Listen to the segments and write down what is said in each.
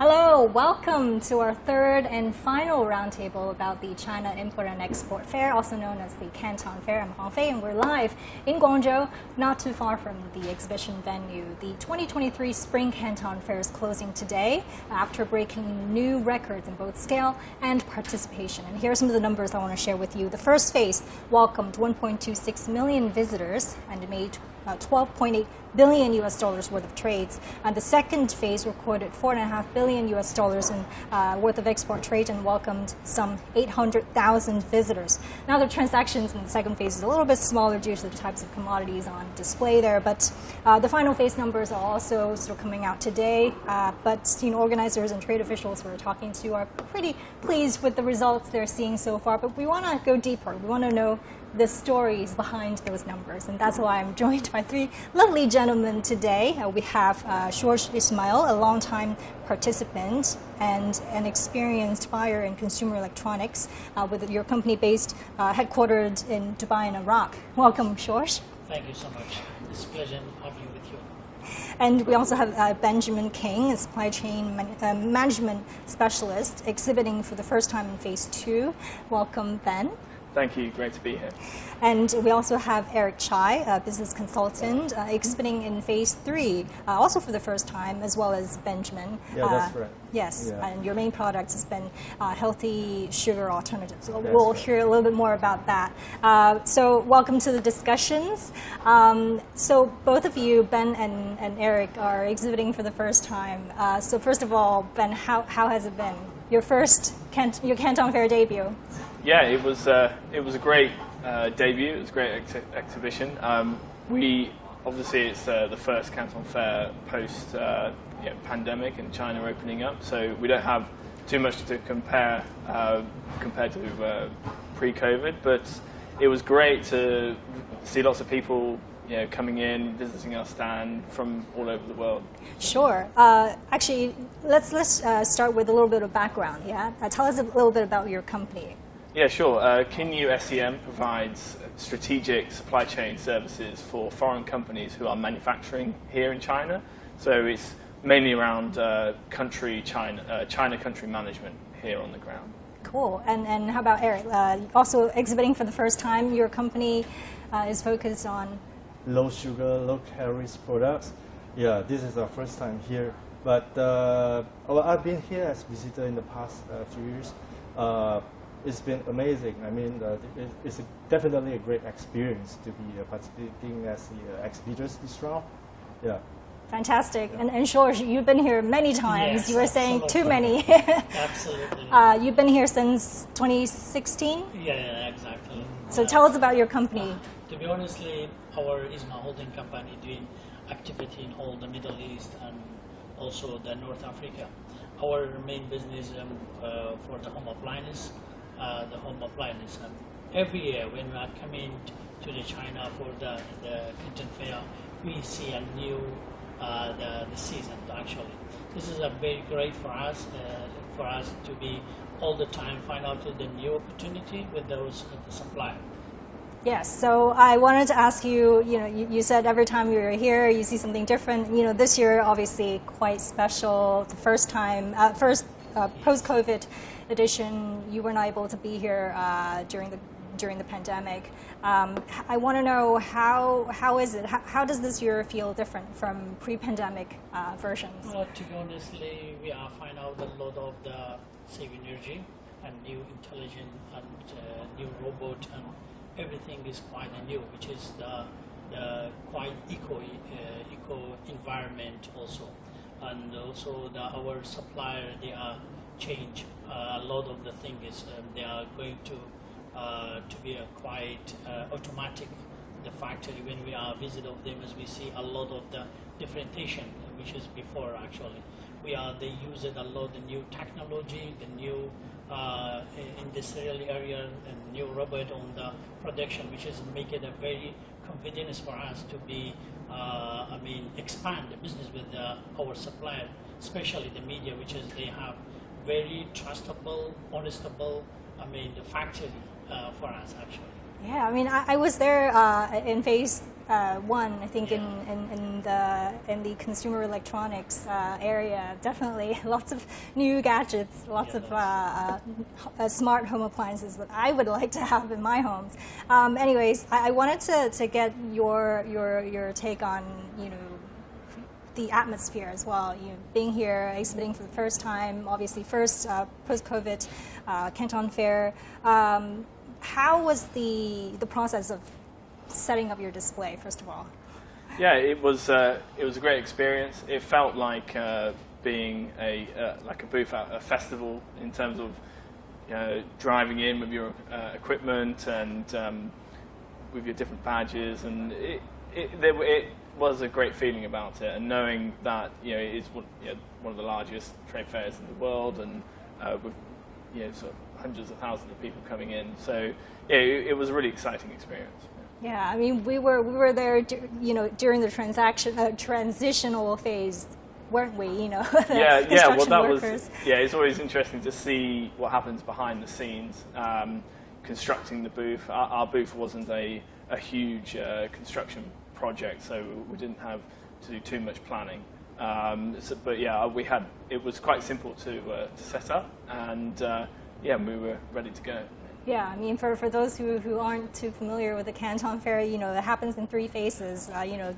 Hello, welcome to our third and final roundtable about the China Import and Export Fair, also known as the Canton Fair. I'm Huang Fei, and we're live in Guangzhou, not too far from the exhibition venue. The 2023 Spring Canton Fair is closing today after breaking new records in both scale and participation. And here are some of the numbers I want to share with you. The first phase welcomed 1.26 million visitors and made 12.8 billion US dollars worth of trades. And the second phase recorded 4.5 billion US dollars in uh, worth of export trade and welcomed some 800,000 visitors. Now the transactions in the second phase is a little bit smaller due to the types of commodities on display there, but uh, the final phase numbers are also of coming out today. Uh, but you know, organizers and trade officials we're talking to are pretty pleased with the results they're seeing so far. But we want to go deeper. We want to know the stories behind those numbers. And that's why I'm joined by three lovely gentlemen today. Uh, we have uh, George Ismail, a longtime participant and an experienced buyer in consumer electronics uh, with your company based, uh, headquartered in Dubai and Iraq. Welcome, George. Thank you so much. It's a pleasure having you with you. And we also have uh, Benjamin King, a supply chain man uh, management specialist, exhibiting for the first time in phase two. Welcome, Ben. Thank you. Great to be here. And we also have Eric Chai, a business consultant, uh, exhibiting in phase three, uh, also for the first time, as well as Benjamin. Yeah, that's right. Yes, Yeah. and your main product has been uh, healthy sugar alternatives. So That's we'll right. hear a little bit more about that. Uh, so, welcome to the discussions. Um, so, both of you, Ben and, and Eric, are exhibiting for the first time. Uh, so, first of all, Ben, how, how has it been? Your first Cant- your Canton Fair debut. Yeah, it was uh, it was a great uh, debut. It was a great ex- exhibition. Um, we obviously it's uh, the first Canton Fair post uh, pandemic and China opening up, so we don't have too much to compare uh, compared to uh, pre-COVID. But it was great to see lots of people. You know, coming in, visiting our stand from all over the world. Sure. Uh, actually, let's let's uh, start with a little bit of background. Yeah, uh, tell us a little bit about your company. Yeah, sure. Uh, Kinyu SEM provides strategic supply chain services for foreign companies who are manufacturing here in China. So it's mainly around uh, country China, uh, China country management here on the ground. Cool. And and how about Eric? Uh, also exhibiting for the first time. Your company uh, is focused on. Low sugar, low calories products. Yeah, this is our first time here. But uh, well, I've been here as visitor in the past uh, few years. It's been amazing. I mean, uh, it, it's a, definitely a great experience to be uh, participating as the uh, exhibitors this round. Yeah. Fantastic. And, and George, you've been here many times. Yes, you were saying too many. Absolutely. uh, you've been here since 2016. yeah, yeah, exactly. So tell us about your company. To be honestly, our Isma holding company doing activity in all the Middle East and also the North Africa. Our main business um, uh, for the home appliance, uh, the home appliance. And every year when we are coming to the China for the, the Canton Fair, we see a new uh, the, the season actually. This is a very great for us uh, for us to be all the time find out the new opportunity with those uh, the supplier. Yes. So I wanted to ask you. You know, you, you said every time you're here, you see something different. You know, this year obviously quite special. The first time, uh, first uh, post-COVID edition, you were not able to be here uh, during the during the pandemic. Um, I want to know how how is it? How, how does this year feel different from pre-pandemic uh, versions? Well, to be honestly, we are find out a lot of the save energy and new intelligent and uh, new robot and everything is quite new, which is the, the quite eco uh, eco environment also, and also the our supplier they are change uh, a lot of the things um, they are going to uh, to be quite uh, automatic the factory. When we are visit of them as we see a lot of the differentiation which is before actually. We are they use a lot the new technology the new uh, industrial area and new robot on the production which is make it a very convenience for us to be uh, I mean expand the business with uh, our supplier especially the Midea which is they have very trustable honestable I mean the factory uh, for us actually Yeah, I mean, I, I was there uh, in phase uh, one. I think in, in, in the in the consumer electronics uh, area, definitely lots of new gadgets, lots Yeah, of uh, uh, smart home appliances that I would like to have in my homes. Um, anyways, I, I wanted to, to get your your your take on you know the atmosphere as well. You being here, exhibiting for the first time, obviously first uh, post-COVID uh, Canton Fair. Um, how was the the process of setting up your display? First of all, Yeah, it was uh, it was a great experience. It felt like uh, being a uh, like a booth at a festival in terms of you know, driving in with your uh, equipment and um, with your different badges, and it it, it was a great feeling about it, and knowing that you know it is one, you know, one of the largest trade fairs in the world, and uh, with you know sort of hundreds of thousands of people coming in. So yeah, it, it was a really exciting experience. yeah, I mean we were we were there, you know, during the transaction uh, transitional phase, weren't we? You know, yeah, yeah. Well, that workers. was yeah. It's always interesting to see what happens behind the scenes, um, constructing the booth. Our, our booth wasn't a a huge uh, construction project, so we didn't have to do too much planning. Um, so, but yeah, we had. It was quite simple to uh, to set up, and uh, yeah, we were ready to go. Yeah, I mean, for, for those who, who aren't too familiar with the Canton Fair, you know, it happens in three phases. Uh, you know,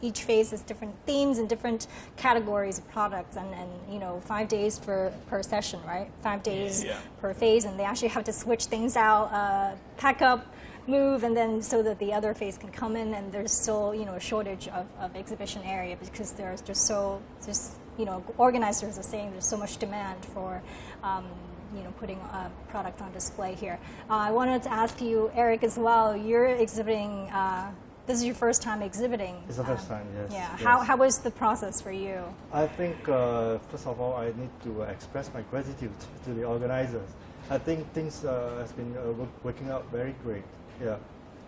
each phase has different themes and different categories of products, and, and you know, five days for per session, right? Five days Yeah. per phase, and they actually have to switch things out, uh, pack up, move, and then so that the other phase can come in. And there's still, you know, a shortage of, of exhibition area because there's just so just you know, organizers are saying there's so much demand for. Um, you know, putting a product on display here. Uh, I wanted to ask you, Eric, as well. You're exhibiting. Uh, this is your first time exhibiting. It's the first time, yes, Yeah. yes. How, how was the process for you? I think, uh, first of all, I need to express my gratitude to the organizers. I think things uh, has been uh, wo- working out very great. Yeah,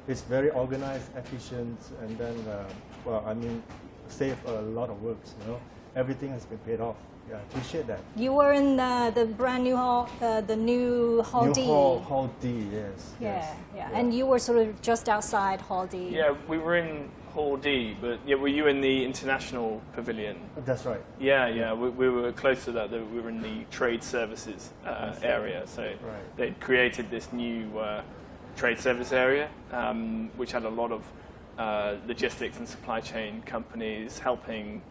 it's very organized, efficient, and then, uh, well, I mean, save a lot of works. You know, everything has been paid off. Yeah, I appreciate that. You were in the, the brand new hall, uh, the new Hall New D. Hall, Hall D, yes. yeah, yes, yeah, And you were sort of just outside Hall D. Yeah, we were in Hall D, but yeah, were you in the international pavilion? That's right. Yeah, yeah, we, we were close to that. We were in the trade services uh, area, so Right. they'd created this new uh, trade service area, um, which had a lot of uh, logistics and supply chain companies helping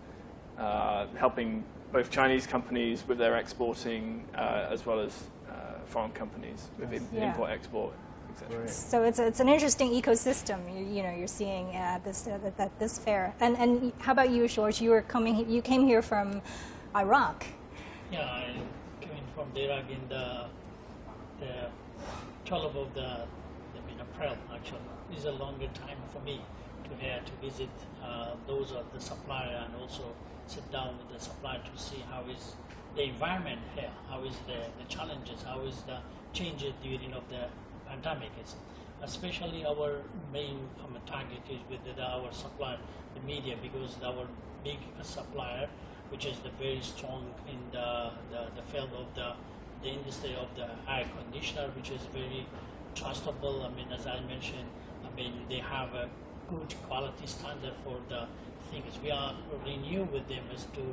uh, helping both Chinese companies with their exporting, uh, as well as uh, foreign companies with im- Yeah. import, export, etc. Right. So it's, it's an interesting ecosystem you, you know you're seeing at this uh, at, at this fair. And and how about you, George? You were coming. You came here from Iraq. Yeah, I came in from Iraq in the the 12th of the I mean April actually. This is a longer time for me to here to visit uh, those of the supplier and also sit down with the supplier to see how is the environment here, how is the, the challenges, how is the changes during of the pandemic is. Especially our main um, target is with the, our supplier, the Midea, because our big supplier, which is the very strong in the, the, the field of the, the industry of the air conditioner, which is very trustable. I mean, as I mentioned, I mean, they have a good quality standard for the things. We are renew with them as to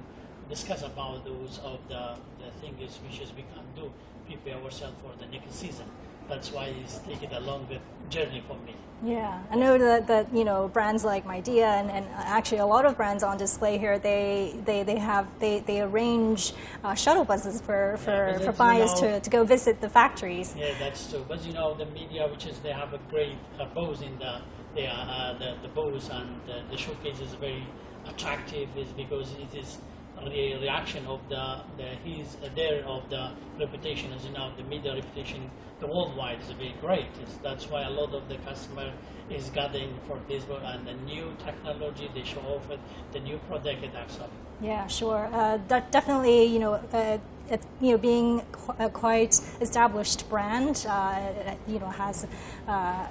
discuss about those of the, the things which is we can do, prepare ourselves for the next season. That's why it's taking a longer journey for me. Yeah, I know that, that you know brands like Midea and, and actually a lot of brands on display here. They they, they have they, they arrange uh, shuttle buses for, for, Yeah, for buyers you know- to, to go visit the factories. Yeah, that's true. But you know, the Midea, which is they have a great uh, pose in the are, uh, the the pose and the, the showcase is very attractive. Is because it is a reaction of the the his uh, there of the reputation as you know the Midea reputation the worldwide is very great. It's, that's why a lot of the customer is gathering for this and the new technology they show off it, the new product and that's all. Yeah, sure. Uh, de- definitely, you know, uh, it's, you know, being qu- a quite established brand, uh, you know, has, uh,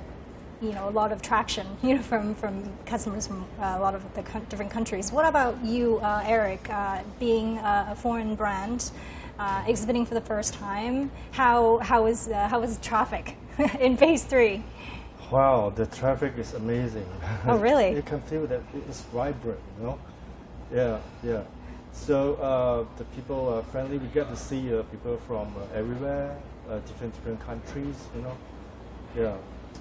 you know, a lot of traction, you know, from, from customers from uh, a lot of the different countries. What about you, uh, Eric, uh, being a, a foreign brand, uh, exhibiting for the first time? How, how is, uh, how is traffic in phase three? Wow, the traffic is amazing. Oh, really? you can feel that it's vibrant, you know? Yeah, yeah. So uh, the people are friendly. We get to see uh, people from uh, everywhere, uh, different different countries, you know? Yeah.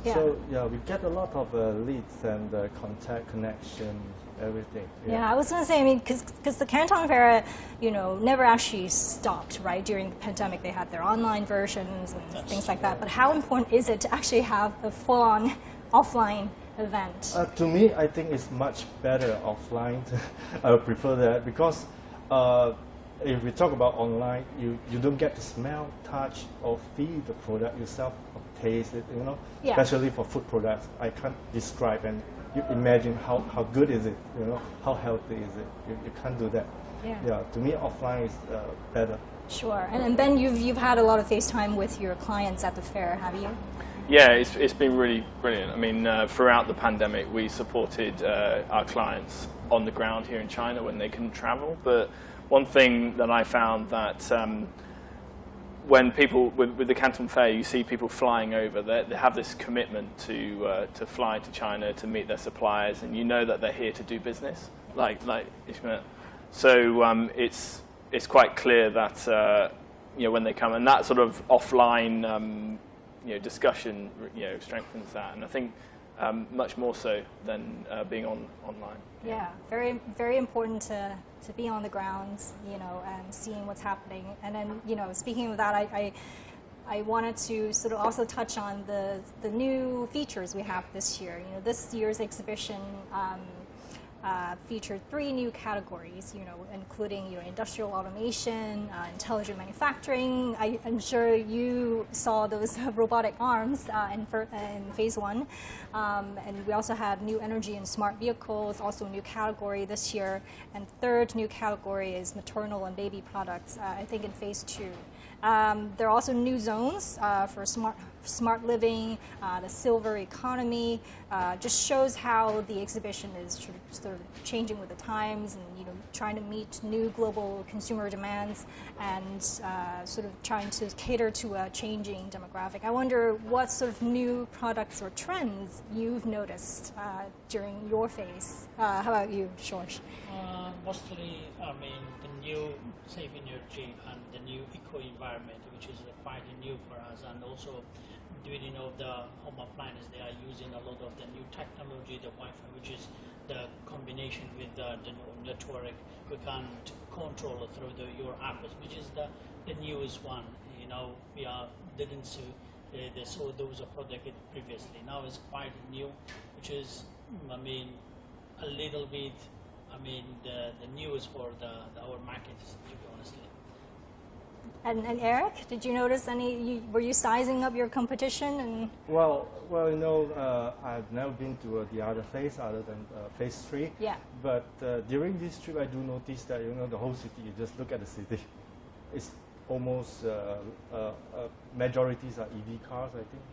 Yeah. So yeah, we get a lot of uh, leads and uh, contact, connection, everything. Yeah, I was going to say, I mean, because the Canton Fair, you know, never actually stopped, right? During the pandemic, they had their online versions and That's things like that. But how important is it to actually have a full-on offline event? Uh, to me, I think it's much better offline. I would prefer that because uh, if we talk about online, you, you don't get to smell, touch, or feel the product yourself, or taste it, you know? Yeah. Especially for food products. I can't describe and you imagine how, how good is it, you know? How healthy is it? You, you can't do that. Yeah. Yeah, to me, offline is uh, better. Sure. And, and Ben, you've, you've had a lot of FaceTime with your clients at the fair, have you? Yeah, it's, it's been really brilliant. I mean, uh, throughout the pandemic, we supported uh, our clients on the ground here in China when they couldn't travel. But one thing that I found that um, when people with, with the Canton Fair, you see people flying over. They, they have this commitment to uh, to fly to China to meet their suppliers, and you know that they're here to do business. Like like Ishmael. So um, it's it's quite clear that uh, you know when they come, and that sort of offline um, you know discussion you know strengthens that, and I think um, much more so than uh, being on online. Yeah, very very important to, to be on the ground, you know, and seeing what's happening. And then, you know, speaking of that, I, I, I wanted to sort of also touch on the, the new features we have this year. You know, this year's exhibition um, uh, featured three new categories, you know, including you know, industrial automation, uh, intelligent manufacturing. I, am sure you saw those robotic arms uh, in, in phase one. Um, and we also had new energy and smart vehicles, also a new category this year. And third new category is maternal and baby products, uh, I think in phase two. Um, there are also new zones uh, for smart, smart living, uh, the silver economy. Uh, just shows how the exhibition is sort of, changing with the times and you know trying to meet new global consumer demands and uh, sort of trying to cater to a changing demographic. I wonder what sort of new products or trends you've noticed uh, during your phase. Uh, how about you, George? Uh, mostly, I mean, the new safe energy and the new eco environment, which is quite new for us, and also during of the home appliances, they are using a lot of the new technology, the Wi-Fi, which is the combination with the, the network. We can control through the, your apps, which is the, the newest one. You know, we are didn't see uh, they saw those products previously. Now it's quite new, which is, I mean, a little bit I mean, the, the news for the, the our markets, to be honestly. And, and Eric, did you notice any? You, were you sizing up your competition? And Well, well, you know, uh, I've never been to uh, the other phase other than uh, phase three. yeah, But uh, during this trip, I do notice that you know the whole city. You just look at the city. It's almost uh, uh, uh, majorities are EV cars. I think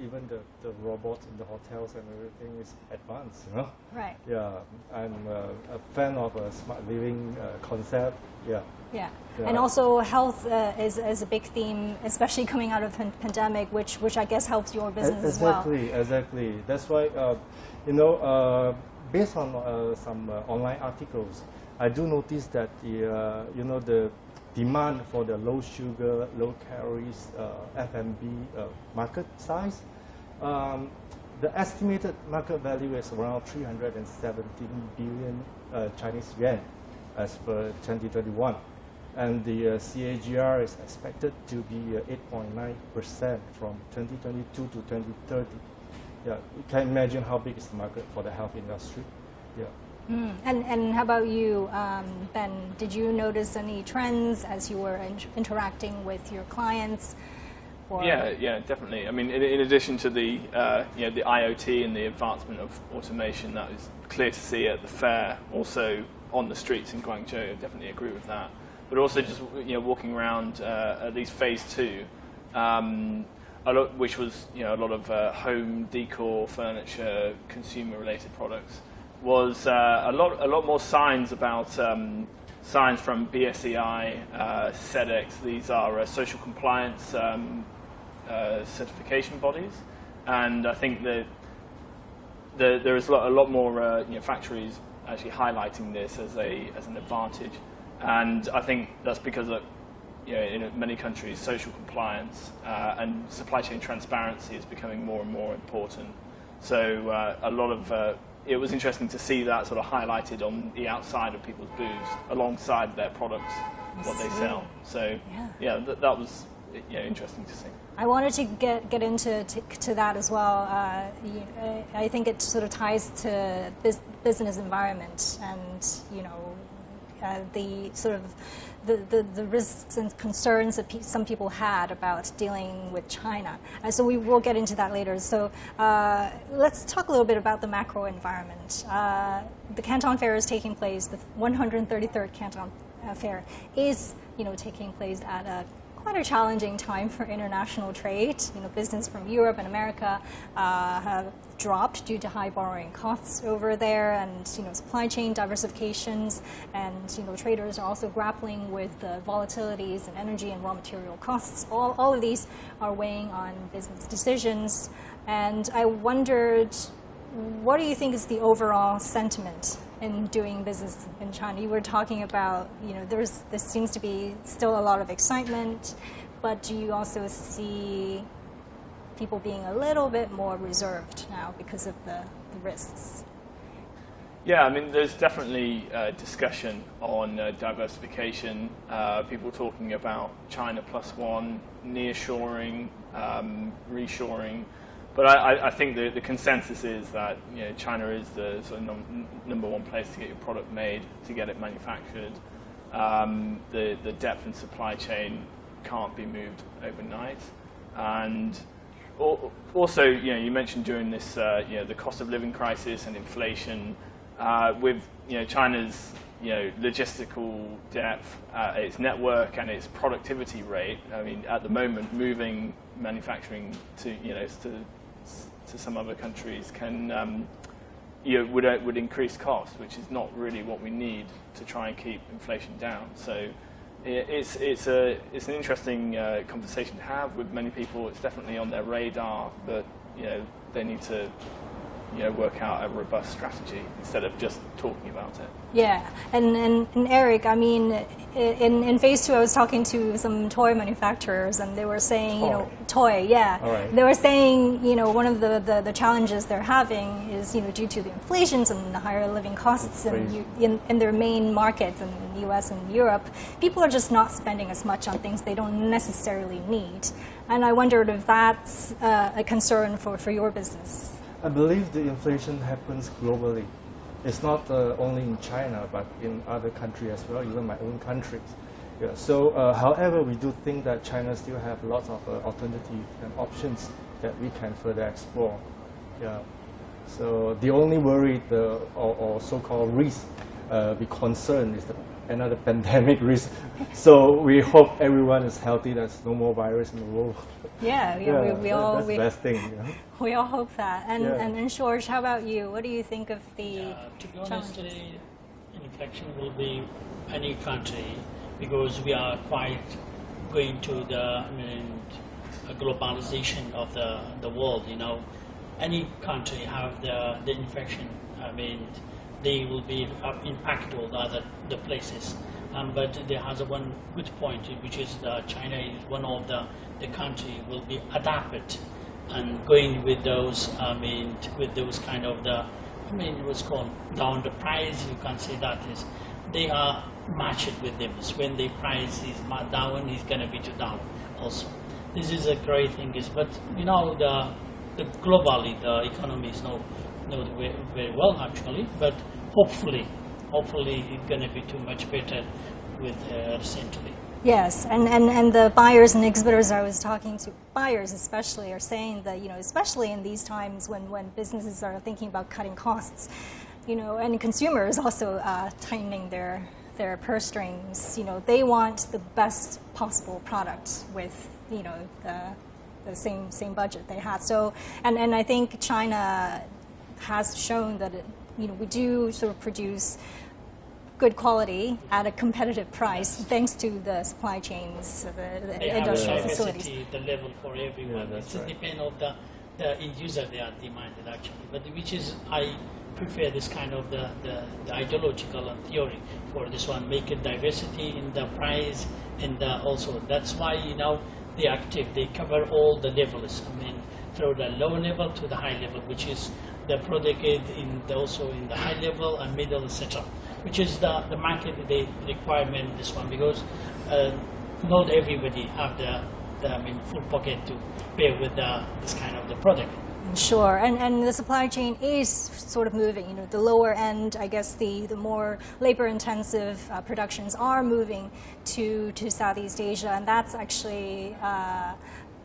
even the, the robots in the hotels and everything is advanced. You know. right. Yeah, I'm uh, a fan of a smart living uh, concept. Yeah. Yeah. Yeah. And also health uh, is, is a big theme, especially coming out of the pandemic, which, which I guess helps your business as well. exactly, exactly. That's why, uh, you know, uh, based on uh, some uh, online articles, I do notice that the, uh, you know, the demand for the low sugar, low calories uh, F&B uh, market size, um, the estimated market value is around 317 billion uh, Chinese yuan as per 2021 and the uh, CAGR is expected to be uh, 8.9% from 2022 to 2030. Yeah, you can imagine how big is the market for the health industry. Yeah. Mm. And, and how about you, um, Ben? Did you notice any trends as you were in- interacting with your clients? Yeah, yeah, definitely. I mean, in, in addition to the uh, you know the IoT and the advancement of automation, that is clear to see at the fair. Also on the streets in Guangzhou, I definitely agree with that. But also just you know walking around uh, at least phase two, um, a lot, which was you know a lot of uh, home decor, furniture, consumer-related products, was uh, a lot a lot more signs about. Um, Signs from BSCI, uh, SEDEX, these are uh, social compliance um, uh, certification bodies. and I think that the, there is a lot, a lot more uh, you know, factories actually highlighting this as a as an advantage, and I think that's because of you know, in many countries, social compliance uh, and supply chain transparency is becoming more and more important. So uh, a lot of uh, it was interesting to see that sort of highlighted on the outside of people's booths alongside their products, what they sell. So Yeah. yeah, th- that was yeah, interesting to see. I wanted to get, get into to, to that as well. Uh, uh, I think it sort of ties to bus- business environment and you know uh, the sort of the, the, the risks and concerns that pe- some people had about dealing with China. And so we will get into that later. So uh, let's talk a little bit about the macro environment. Uh, the Canton Fair is taking place. The 133rd Canton uh, Fair is you know taking place at a quite a challenging time for international trade. You know, business from Europe and America uh, have dropped due to high borrowing costs over there, and you know, supply chain diversifications, and you know, traders are also grappling with the volatilities in energy and raw material costs. All, all of these are weighing on business decisions, and I wondered, what do you think is the overall sentiment in doing business in China? You were talking about, you know, there's there seems to be still a lot of excitement, but do you also see people being a little bit more reserved now because of the, the risks? Yeah, I mean, there's definitely uh, discussion on uh, diversification. Uh, people talking about China plus one, nearshoring, um, reshoring. But I, I- think the, the consensus is that you know, China is the sort of num- number one place to get your product made, to get it manufactured. Um, the, the depth and supply chain can't be moved overnight. And Al- Also, you know, you mentioned during this, uh, you know, the cost of living crisis and inflation, uh, with you know China's you know logistical depth, uh, its network and its productivity rate. I mean, at the moment, moving manufacturing to you know to to some other countries can um, you know, would uh, would increase costs, which is not really what we need to try and keep inflation down. So it's it's a it's an interesting uh, conversation to have with many people. It's definitely on their radar, but you know they need to you know work out a robust strategy instead of just talking about it. Yeah, and, and, and Eric, I mean, in, in phase two, I was talking to some toy manufacturers, and they were saying, you know, toy, yeah. All right. They were saying, you know, one of the, the, the challenges they're having is, you know, due to the inflations and the higher living costs in, in, in their main markets in the U.S. and Europe, people are just not spending as much on things they don't necessarily need. And I wondered if that's uh, a concern for, for your business. I believe the inflation happens globally. It's not uh, only in China, but in other countries as well, even my own countries. Yeah, so, uh, however, we do think that China still have lots of uh, alternatives and options that we can further explore. Yeah. So the only worry, the, or, or so-called risk, uh, we concern is the, another pandemic risk. So we hope everyone is healthy. There's no more virus in the world. Yeah, yeah, we, we all that's we, the best thing. You know? we all hope that. And Yeah. and, and George, how about you? What do you think of the Uh, to be honest, challenges? infection will be any country because we are quite going to the I mean, a globalization of the, the world. You know, any country have the, the infection. I mean, they will be uh, impacted all the other the places. Um, but there has a one good point, which is that China is one of the the country will be adapted and going with those. I mean, with those kind of the I mean, what's called down the price, you can say that is, they are matched with them. So when the price is down, it's going to be to down also. This is a great thing, is but you know the, the globally the economy is not not very, very well actually, but hopefully, hopefully it's going to be too much better with uh, recently. Yes, and, and, and the buyers and exhibitors I was talking to, buyers especially, are saying that, you know, especially in these times when, when businesses are thinking about cutting costs, you know, and consumers also uh, tightening their, their purse strings, you know, they want the best possible product with, you know, the, the same, same budget they had. So, and, and I think China has shown that, it, you know, we do sort of produce good quality at a competitive price thanks to the supply chains, the, the They have industrial the facilities. the level for everyone. that's it right. depends on the the end user they are demanded actually, but which is I prefer this kind of the, the, the ideological and theory for this one, make it diversity in the price and the also that's why you know they active, they cover all the levels. I mean, from the low level to the high level, which is the product in the, also in the high level and middle etc. Which is the, the market the requirement this one because uh, not everybody have the, the I mean full pocket to pay with the, this kind of the product. Sure, and, and the supply chain is sort of moving. You know, the lower end, I guess, the, the more labor-intensive uh, productions are moving to, to Southeast Asia, and that's actually, uh,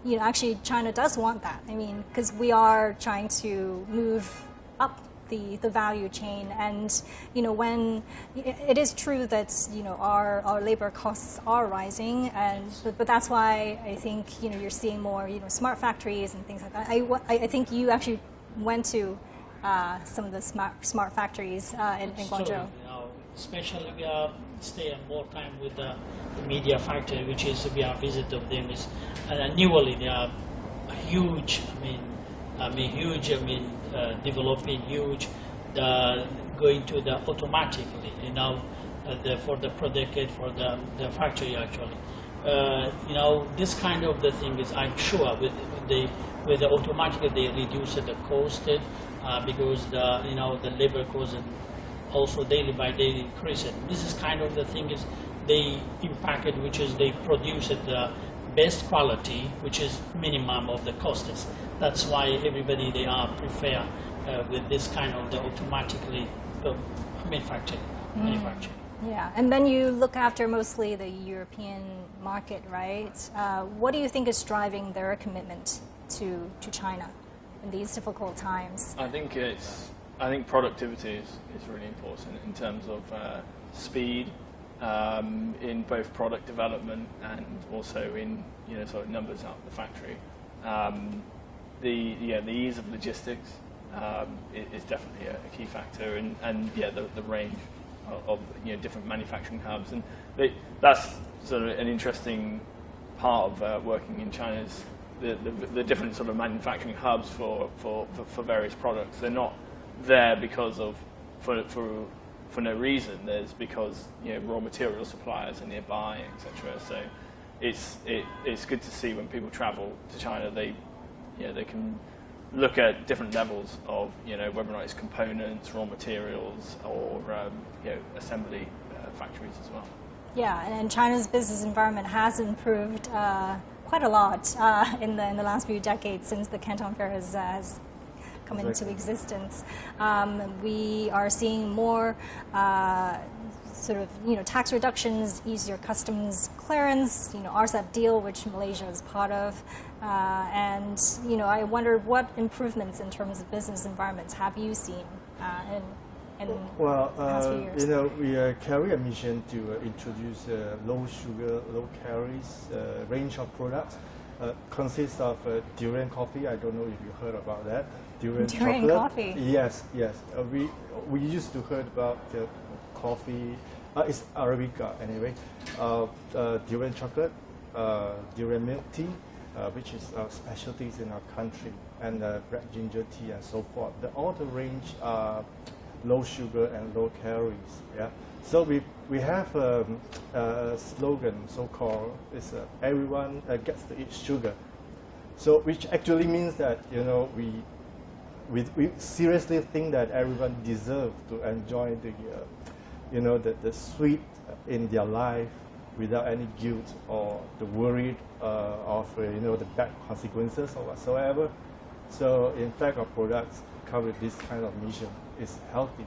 you know, actually China does want that. I mean, because we are trying to move up the, the value chain. And you know, when it is true that you know our, our labor costs are rising, and but, but that's why I think you know you're seeing more you know smart factories and things like that. I, I think you actually went to uh, some of the smart smart factories uh, in, in Guangzhou. Especially we are staying more time with the, the, Midea factory, which is we are visit of them is uh, newly they are huge. I mean, I mean huge. I mean uh, developing huge, the, going to the automatically, you know, uh, the, for the product for the, the factory actually. Uh, you know, this kind of the thing is, I'm sure, with, with the with the automatically they reduce the cost uh, because the you know the labor cost and also daily by daily increase it. This is kind of the thing is they impact it, which is they produce it the best quality, which is minimum of the costs. That's why everybody they are prefer uh, with this kind of the automatically uh, manufactured. Mm. manufactured. Yeah, and then you look after mostly the European market, right? Uh, what do you think is driving their commitment to, to China in these difficult times? I think it's I think productivity is, is really important in terms of uh, speed um, in both product development and also in you know sort of numbers out the factory. Um, the yeah the ease of logistics um, is, definitely a, a, key factor, and, and yeah the, the range of, of you know different manufacturing hubs, and they, that's sort of an interesting part of uh, working in China's the, the, the, different sort of manufacturing hubs for, for, for, for, various products. They're not there because of for, for, for no reason. There's because you know raw material suppliers are nearby, etc. So it's it, it's good to see when people travel to China they you know, they can look at different levels of, you know, whether or not it's components, raw materials, or um, you know, assembly uh, factories as well. Yeah, and China's business environment has improved uh, quite a lot uh, in, the, in the last few decades since the Canton Fair has, uh, has come exactly. into existence. Um, we are seeing more uh, sort of you know tax reductions, easier customs clearance, you know RCEP deal, which Malaysia is part of, uh, and you know I wonder what improvements in terms of business environments have you seen uh, in. in well, uh, you know, we uh, carry a mission to uh, introduce uh, low sugar, low calories range of products. consists of durian coffee. I don't know if you heard about that. Durian, chocolate. coffee. Yes, yes. we we used to heard about the coffee. Uh, it's Arabica anyway. Uh, uh, durian chocolate, uh, durian milk tea, uh, which is uh, specialties in our country, and red ginger tea and so forth. The, all the range are low sugar and low calories. Yeah. So we we have um, a slogan so-called is everyone gets to eat sugar. So which actually means that you know we we, we seriously think that everyone deserves to enjoy the uh, you know, the, the sweet in their life without any guilt or the worry uh, of, uh, you know, the bad consequences or whatsoever. So in fact, our products cover this kind of mission. It's healthy.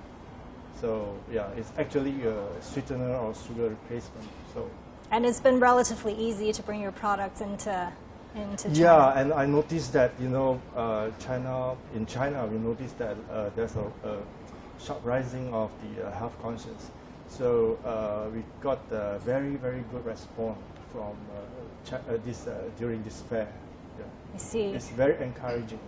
So yeah, it's actually a sweetener or sugar replacement. So. And it's been relatively easy to bring your products into into China. Yeah, and I noticed that you know uh, China in China we noticed that uh, there's a, a sharp rising of the uh, health conscience. So uh, we got a very, very good response from uh, this during this fair. Yeah. I see. It's very encouraging.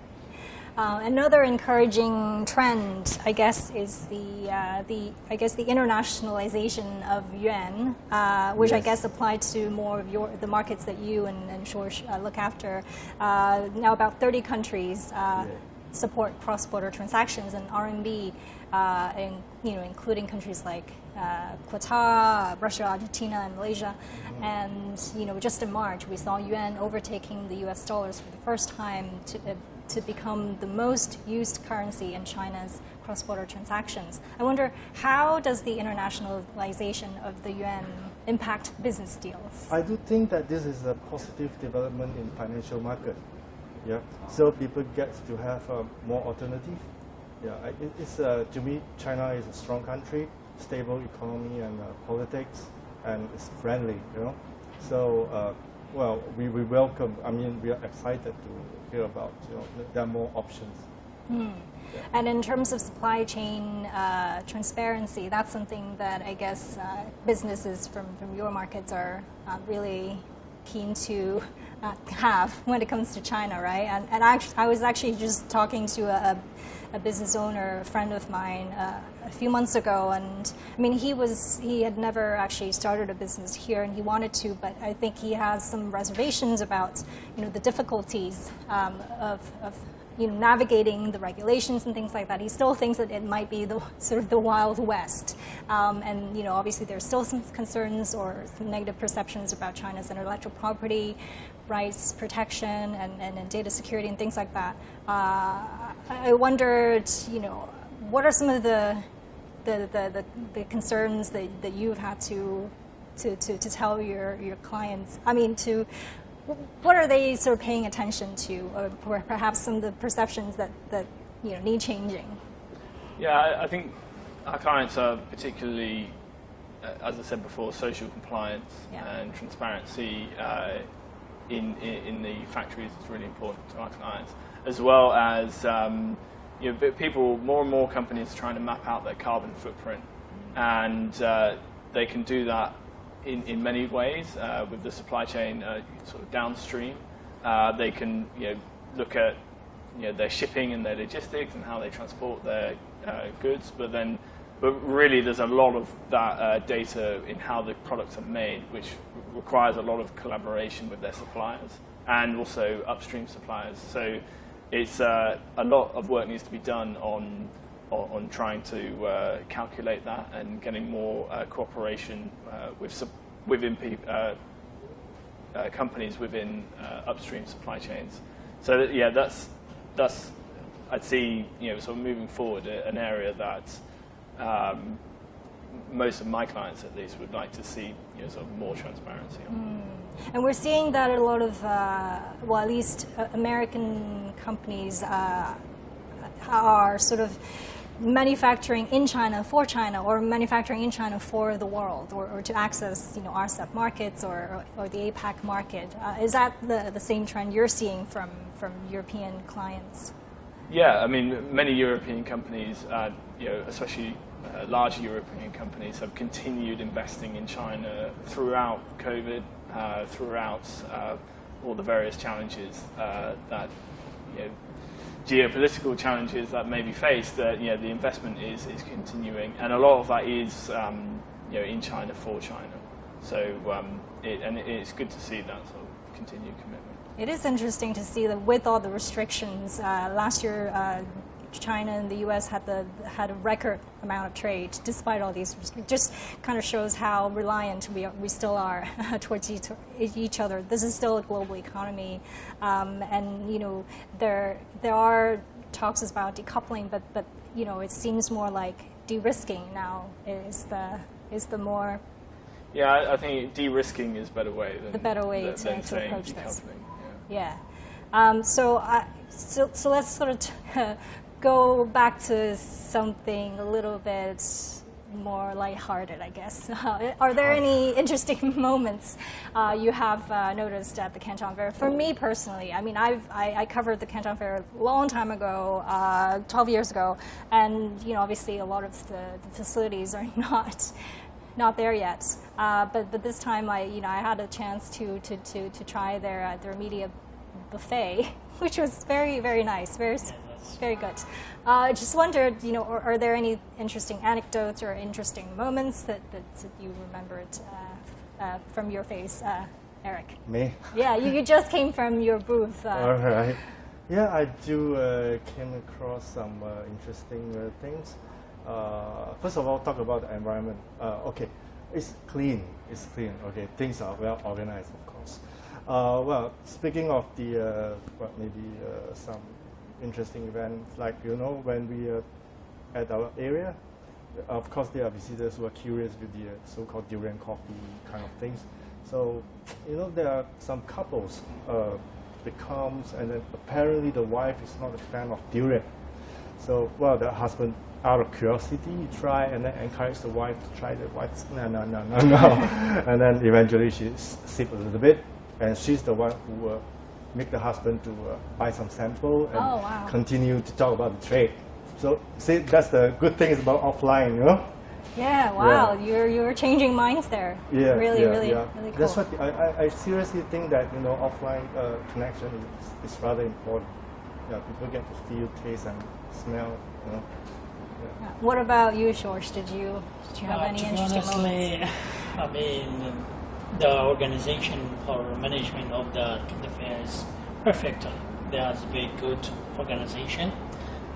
Uh, another encouraging trend, I guess, is the uh, the I guess the internationalization of yuan, uh, which I guess applied to more of your the markets that you and, and George uh, look after. Uh, now, about 30 countries uh, Yeah. support cross-border transactions and RMB, uh, in, you know, including countries like uh, Qatar, Russia, Argentina, and Malaysia. And you know, just in March, we saw yuan overtaking the U.S. dollars for the first time to, uh, to become the most used currency in China's cross-border transactions. I wonder how does the internationalization of the yuan impact business deals? I do think that this is a positive development in financial market. Yeah, so people get to have uh, more alternative. Yeah, it, it's uh, to me China is a strong country, stable economy and uh, politics, and it's friendly. You know, so uh, well we, we welcome. I mean we are excited to hear about you know there are more options. And in terms of supply chain uh, transparency, that's something that I guess uh, businesses from, from your markets are uh, really keen to have when it comes to China, right? And, and I, I was actually just talking to a, a business owner, a friend of mine, uh, a few months ago, and I mean, he was he had never actually started a business here, and he wanted to, but I think he has some reservations about you know the difficulties um, of, of you know, navigating the regulations and things like that. He still thinks that it might be the sort of the wild west. Um, and you know, obviously, there's still some concerns or some negative perceptions about China's intellectual property rights protection and, and, and data security and things like that. Uh, I wondered, you know, what are some of the the, the, the, the concerns that, that you've had to, to, to, to tell your, your clients? I mean, to what are they sort of paying attention to, or perhaps some of the perceptions that, that you know need changing? Yeah, I, I think our clients are particularly, uh, as I said before, social compliance Yeah. and transparency uh, in, in in the factories is really important to our clients, as well as um, you know, people, more and more companies are trying to map out their carbon footprint, and uh, they can do that in, in many ways uh, with the supply chain uh, sort of downstream. Uh, they can you know, look at you know, their shipping and their logistics and how they transport their uh, goods, but then, but really there's a lot of that uh, data in how the products are made, which requires a lot of collaboration with their suppliers and also upstream suppliers. So it's a lot of work needs to be done on on, on trying to uh, calculate that and getting more uh, cooperation uh, with within companies within upstream supply chains. So that, yeah, that's that's I'd see you know sort of moving forward an area that um, most of my clients at least would like to see you know sort of more transparency on. And we're seeing that a lot of, uh, well, at least American companies uh, are sort of manufacturing in China for China or manufacturing in China for the world or, or to access, you know, RCEP markets or, or, the APAC market. Uh, is that the, the same trend you're seeing from, from European clients? Yeah, I mean, many European companies, uh, you know, especially uh, large European companies, have continued investing in China throughout COVID, uh, throughout uh, all the various challenges uh, that, you know, geopolitical challenges that may be faced. That you know, the investment is is continuing, and a lot of that is, um, you know, in China for China. So, um, it, and it's good to see that sort of continued commitment. It is interesting to see that with all the restrictions, uh, last year uh, China and the U.S. had the had a record amount of trade despite all these. Just kind of shows how reliant we are, we still are towards each, each other. This is still a global economy, um, and you know there there are talks about decoupling, but but you know it seems more like de-risking now is the is the more Yeah, I, I think de-risking is a better way than The better way than, to- than to approach this. Yeah. Yeah. Um, so, I, so, so let's sort of t- go back to something a little bit more lighthearted, I guess. are there any interesting moments uh, you have uh, noticed at the Canton Fair? For me personally, I mean, I've, I, I covered the Canton Fair a long time ago, uh, 12 years ago, and you know, obviously, a lot of the, the facilities are not not there yet. Uh, but but this time I you know I had a chance to to, to, to try their uh, their media buffet, which was very very nice, very s- Yeah, that's Very good. Uh, just wondered, you know, are, are, there any interesting anecdotes or interesting moments that, that, you remembered uh, uh, from your face, uh, Eric? Me? Yeah, you, you just came from your booth. uh, All right. Yeah, I do uh, came across some uh, interesting things. first of all, talk about the environment. okay, it's clean. It's clean. Okay, things are well organized, of course. well, speaking of the, well, maybe some interesting events, like you know, when we are at our area, of course, there are visitors who are curious with the uh, so-called durian coffee kind of things. So, you know, there are some couples uh, that comes and then apparently the wife is not a fan of durian. So, well, the husband, out of curiosity, he try and then encourage the wife to try the wife. No, no, no, no, no. and then eventually she sip a little bit, and she's the one who uh, make the husband to uh, buy some sample and oh, wow. continue to talk about the trade. So, see, that's the good thing is about offline, you know. Yeah, wow, yeah. you're you're changing minds there. Yeah, really, yeah, really, yeah. really cool. That's what I, I, I seriously think that you know offline uh, connection is, is rather important. Yeah, people get to feel, taste, and smell. You know. Yeah. What about you, George? Did you did you have uh, any interesting honestly, moments? I mean, the organization or management of the fair is perfect. There's a very good organization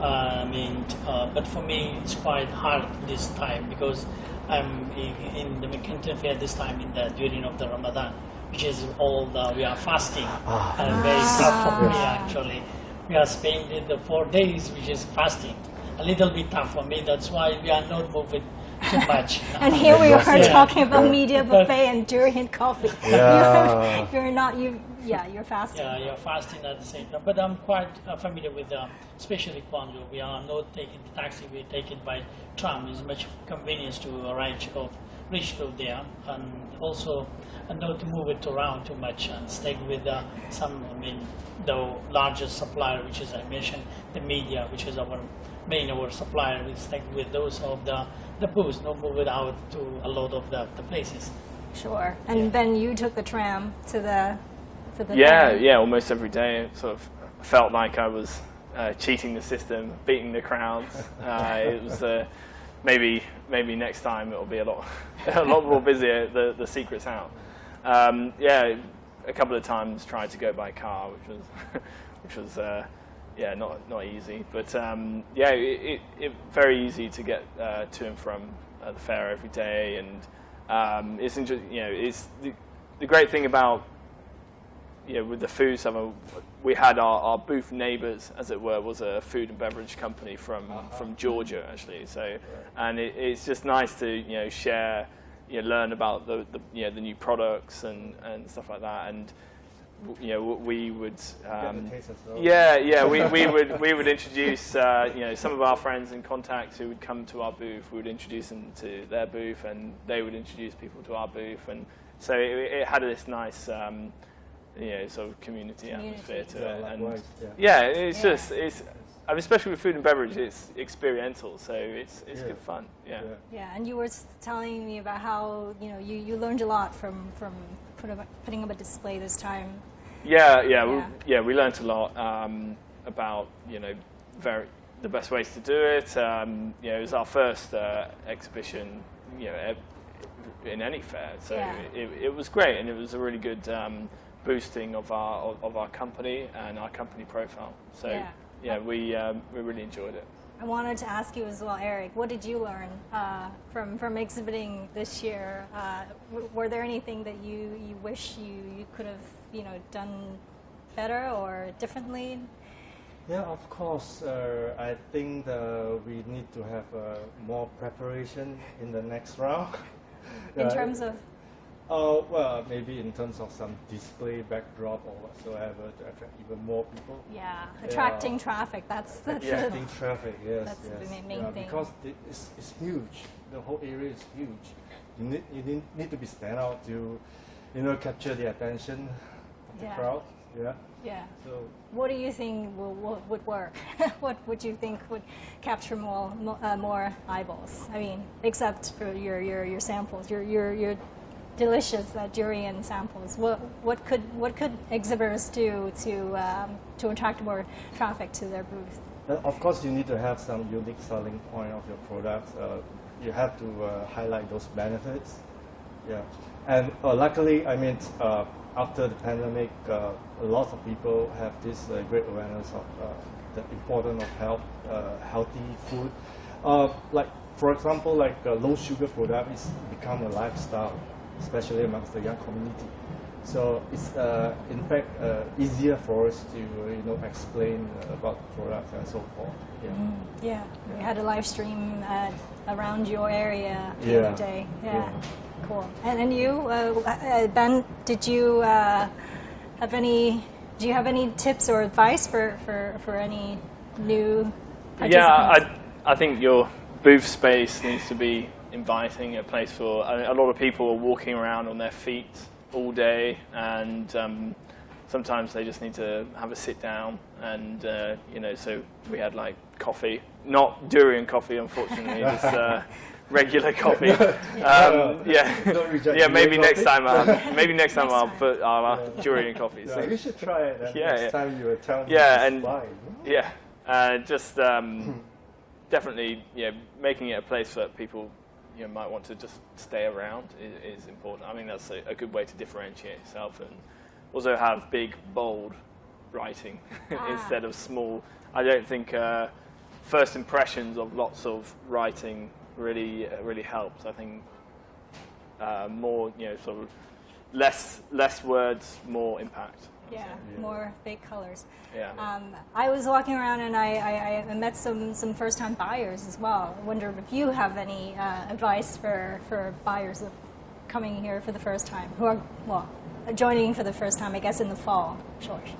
uh, I mean, uh, but for me, it's quite hard this time because I'm in the Mercanton Fair this time in the during of the Ramadan, which is all the, we are fasting ah. and very tough for me actually. We are spending the four days, which is fasting. A little bit tough for me. That's why we are not moving too much. and here we are yeah. talking about Midea buffet and durian coffee. Yeah. you're, you're not you yeah, you're fasting. Yeah, you're fasting at the same time. But I'm quite uh, familiar with, um, especially Guangzhou. We are not taking the taxi, we take it by tram. It's much convenience to arrive of reach to there. And also, and not to move it around too much and stay with uh, some, I mean, the largest supplier, which is, I mentioned, the media, which is our main our supplier. We stick with those of the, the booths, not move it out to a lot of the, the places. Sure. And yeah. then you took the tram to the to the yeah, yeah, almost every day. It sort of felt like I was uh, cheating the system, beating the crowds. Uh, it was uh, maybe maybe next time it'll be a lot a lot more busier. The the secret's out. Um, yeah, a couple of times tried to go by car, which was which was uh, yeah not not easy. But um, yeah, it, it, it, very easy to get uh, to and from uh, the fair every day, and um, it's interesting. You know, it's the, the great thing about you know, with the food summer, we had our, our booth neighbours, as it were, was a food and beverage company from uh-huh. from Georgia actually. So, right. and it, it's just nice to you know share, you know, learn about the, the you know the new products and, and stuff like that. And you know we would um, yeah yeah we, we would we would introduce uh, you know some of our friends and contacts who would come to our booth. We would introduce them to their booth, and they would introduce people to our booth, and so it, it had this nice. Um, you know, sort of community, community. atmosphere to yeah, it. And yeah. yeah. it's yeah. just it's. I mean, especially with food and beverage, it's experiential, so it's it's good fun. Yeah. Yeah, and you were telling me about how you know you, you learned a lot from from put up, putting up a display this time. Yeah, yeah, we, yeah. We learned a lot um, about you know very the best ways to do it. Um, you know, it was our first uh, exhibition. You know, in any fair, so it, it, was great, and it was a really good. Um, boosting of our of our company and our company profile. So yeah, yeah we um, we really enjoyed it. I wanted to ask you as well, Eric. What did you learn uh, from from exhibiting this year? Uh, were there anything that you you wish you you could have you know done better or differently? Yeah, of course. Uh, I think we need to have uh, more preparation in the next round. in terms of uh, well, maybe in terms of some display backdrop or whatsoever to attract even more people. Yeah, attracting yeah. traffic. That's the attracting traffic. Yes, that's yes. the main yeah, thing. Because it's, it's huge. The whole area is huge. You need you need, need to be stand out to, you know, capture the attention yeah. crowd. Yeah. Yeah. So. What do you think will, will would work? what would you think would capture more uh, more eyeballs? I mean, except for your your, your samples, your your your delicious uh, durian samples. What, what, could, what could exhibitors do to, um, to attract more traffic to their booth? Uh, of course, you need to have some unique selling point of your products. Uh, you have to uh, highlight those benefits. Yeah, and uh, luckily, I mean, uh, after the pandemic, uh, a lot of people have this uh, great awareness of uh, the importance of health, uh, healthy food. Uh, like for example, like uh, low sugar product is become a lifestyle, especially amongst the young community. So it's uh, in fact uh, easier for us to uh, you know explain uh, about the product and so forth. Yeah. Yeah, we had a live stream around your area the Yeah. other day. Yeah, Yeah. Cool. And, and you, uh, uh, Ben, did you uh, have any? Do you have any tips or advice for, for, for any new Yeah. I, I think your booth space needs to be inviting, a place for. I mean, a lot of people are walking around on their feet all day, and um, sometimes they just need to have a sit down. And uh, you know, so we had like coffee, not durian coffee, unfortunately, just uh, regular coffee. Um, yeah, Don't yeah. Maybe next time, I'll, maybe next time Next I'll time. put I'll have durian coffee. Yeah, so- you should try it. And Yeah, next yeah. time you will tell me. Yeah, to and- buy. Yeah, uh, just um, definitely, yeah, making it a place that people you know, might want to just stay around is, is important. I mean, that's a, a good way to differentiate yourself and also have big, bold writing Ah. instead of small. I don't think uh, first impressions of lots of writing really, uh, really helps. I think uh, more, you know, sort of less, less words, more impact. yeah, Yeah. more big colors. Yeah. Um, I was walking around and I, I, I met some, some first-time buyers as well. I wonder if you have any uh, advice for, for buyers of coming here for the first time, who are, well, joining for the first time, I guess, in the fall, George.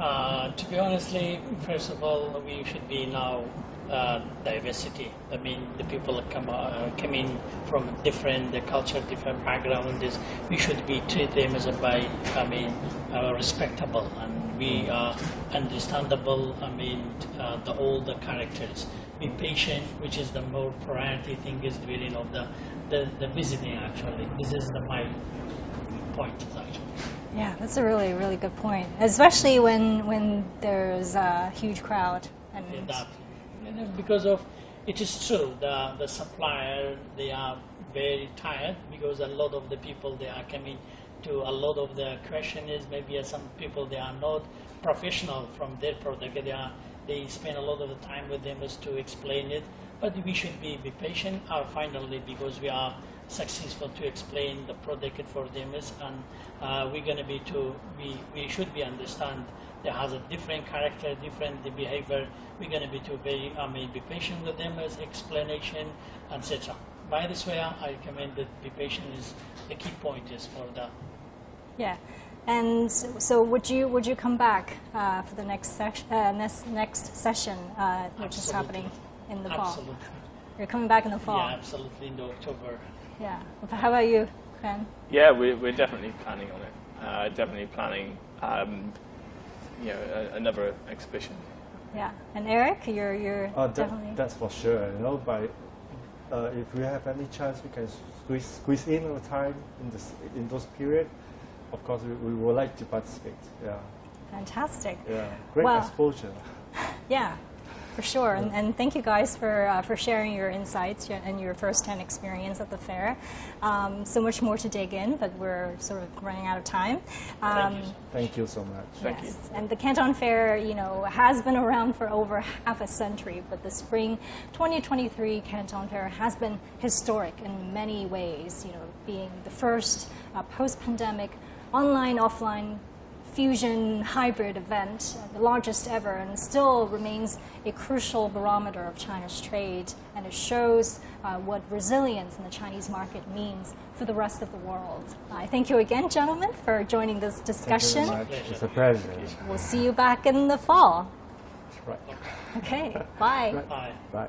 Uh, to be honestly, first of all, we should be now uh, diversity. I mean, the people that come uh, coming from different the culture, different background. Is we should be treat them as a by I mean uh, respectable and we are understandable. I mean, uh, the all the characters. Be patient, which is the more priority thing is during of the the, the visiting. Actually, this is the my point actually. Yeah, that's a really, really good point, especially when, when there's a huge crowd. And Yeah, and because of it is true the the supplier they are very tired because a lot of the people they are coming to a lot of the question is maybe some people they are not professional from their product. They are they spend a lot of the time with them as to explain it. But we should be, be patient or finally because we are successful to explain the product for them is and uh, we're going to be to we, we should be understand there has a different character, different the behavior. We're going to be to be, I mean, be patient with them as explanation, etc. By this way, I recommend that be patient is the key point is for that. Yeah, and so so would you would you come back uh, for the next session, uh, next next session, uh, which is happening in the fall? Absolutely. You're coming back in the fall. Yeah, absolutely in the October. Yeah. How about you, Ken? Yeah, we're, we're definitely planning on it. Uh, definitely planning, um, you know, a, another exhibition. Yeah. And Eric, you're you're Uh, definitely. that's for sure. You know, by uh, if we have any chance, we can squeeze squeeze in our time in this in those period. Of course, we, we would like to participate. Yeah, Fantastic. yeah, great Wow. exposure. Yeah, for sure. And, and thank you guys for, uh, for sharing your insights and your first-hand experience at the fair. Um, so much more to dig in, but we're sort of running out of time. Um, Thank you. Thank you so much. Thank you. yes. And the Canton Fair, you know, has been around for over half a century, but the spring 2023 Canton Fair has been historic in many ways, you know, being the first uh, post-pandemic online-offline fusion hybrid event, the largest ever, and still remains a crucial barometer of China's trade, and it shows uh, what resilience in the Chinese market means for the rest of the world. I thank you again, gentlemen, for joining this Thank you discussion. very much. It's a pleasure. We'll see you back in the fall. Right. Okay, bye. Right. Bye. Bye.